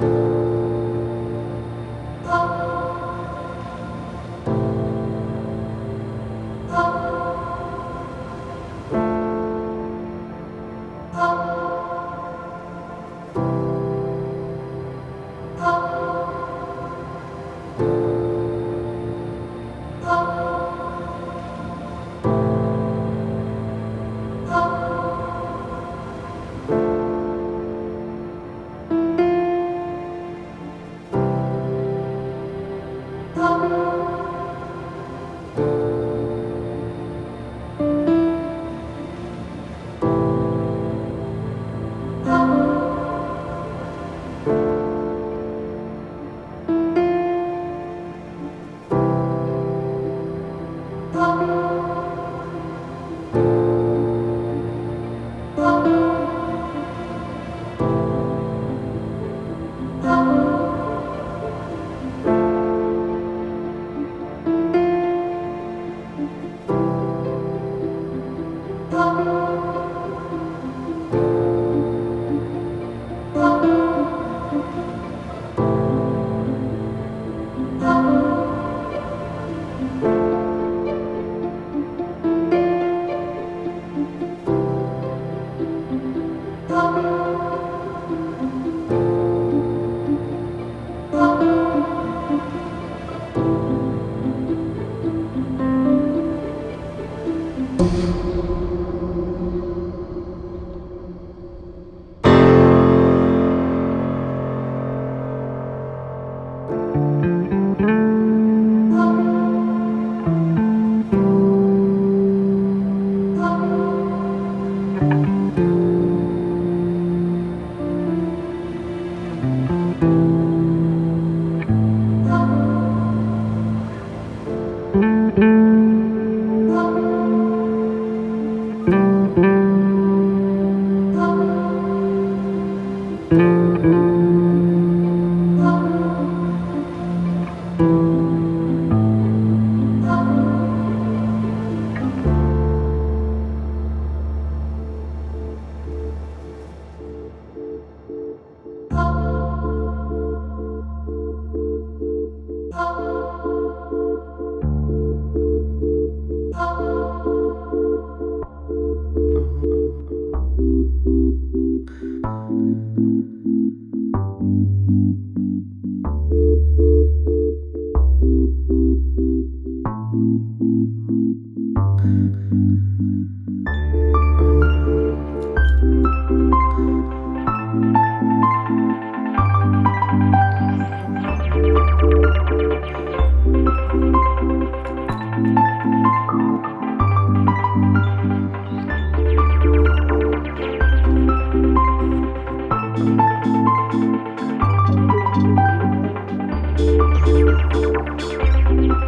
Thank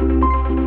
Música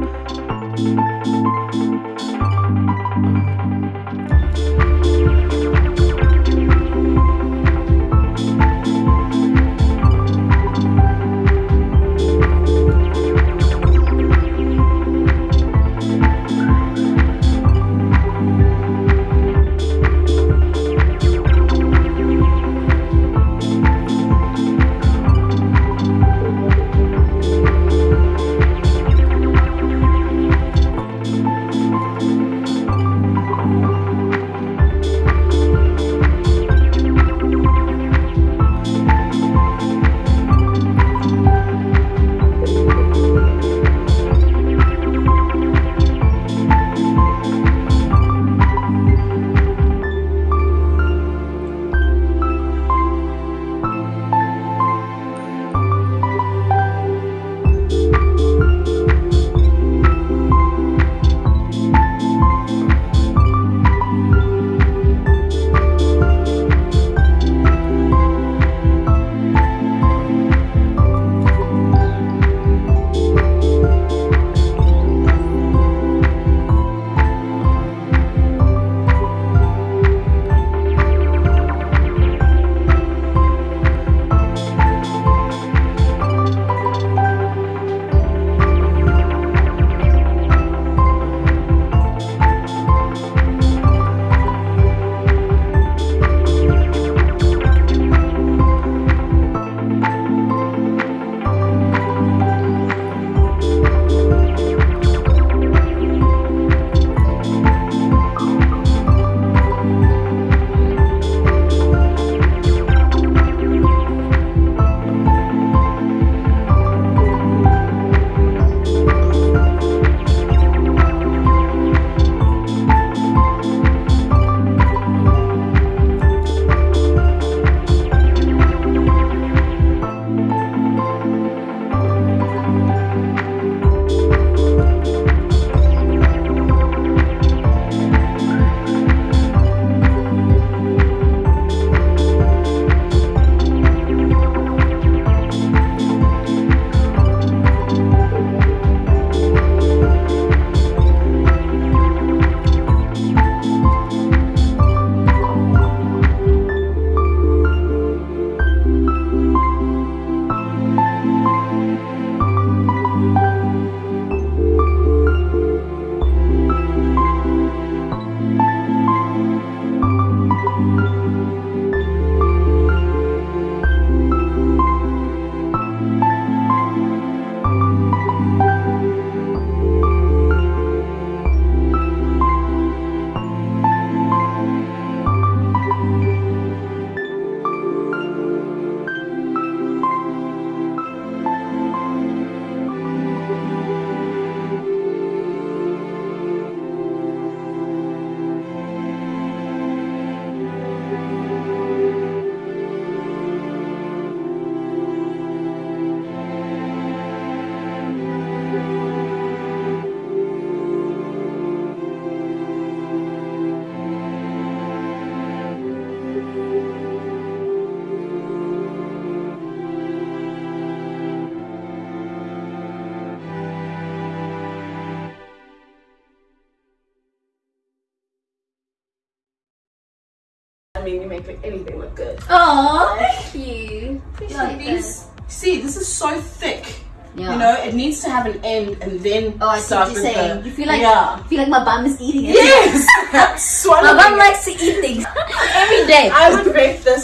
mean, you make anything look good. Oh, thank you. Like these, see, this is so thick. Yeah. You know, it needs to have an end and then Oh, I see start what you're with saying. the. You feel like yeah. you feel like my bum is eating it. Yes, My bum likes to eat things every day. I would rate this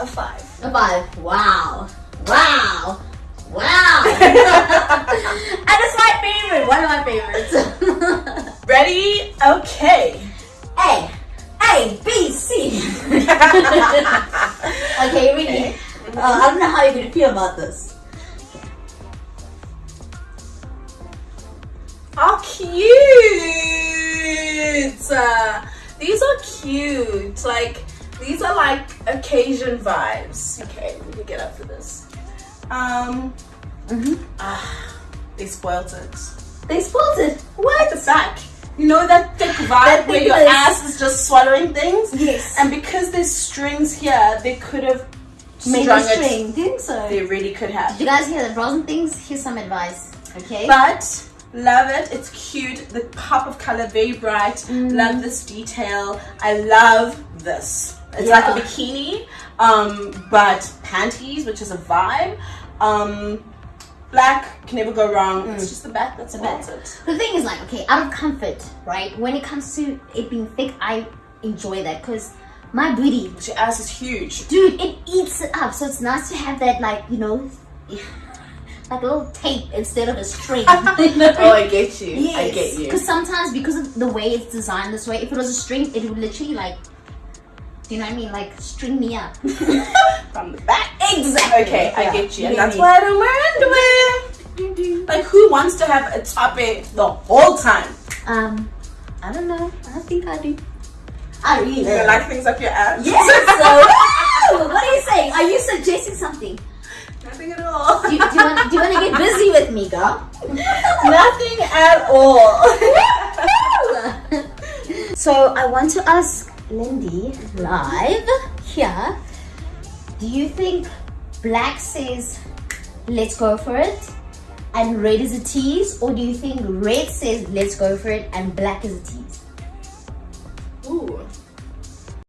a five. A five. Wow. Wow. Wow. and it's my favorite. One of my favorites. Ready? Okay. A. A. B. C. okay, really. Uh, I don't know how you're gonna feel about this. How cute! Uh, these are cute. Like, these are like occasion vibes. Okay, let me get up for this. Um, Mm-hmm. ah, they spoiled it. They spoiled it. At the back. You know that thick vibe That where your thickness. ass is just swallowing things? Yes. And because there's strings here, they could have Made strung the it. string. Think so. They really could have. Did you guys hear the bras and things? Here's some advice. Okay. But love it. It's cute. The pop of color, very bright. Mm. Love this detail. I love this. It's Yeah. like a bikini, um, but panties, which is a vibe. Um, black can never go wrong. It's mm. just the back that's back. about it. The thing is, like, okay, out of comfort, right? When it comes to it being thick, I enjoy that because my booty, your ass is huge. dude, it eats it up. So it's nice to have that, like, you know, like a little tape instead of a string. oh, I get you. I get you. Because sometimes, because of the way it's designed this way, if it was a string, it would literally, like, you know what I mean? Like, string me up. From the back. exactly. Okay, I get you. And that's why I don't wear underwear. Like, who wants to have a top it the whole time? Um, I don't know. I think I do. I really You like things up your ass? Yes. So, what are you saying? Are you suggesting something? Nothing at all. Do you, want do you want to get busy with me, girl? Nothing at all. so I want to ask Lindy live here. Do you think black says let's go for it and red is a tease, or do you think red says let's go for it and black is a tease?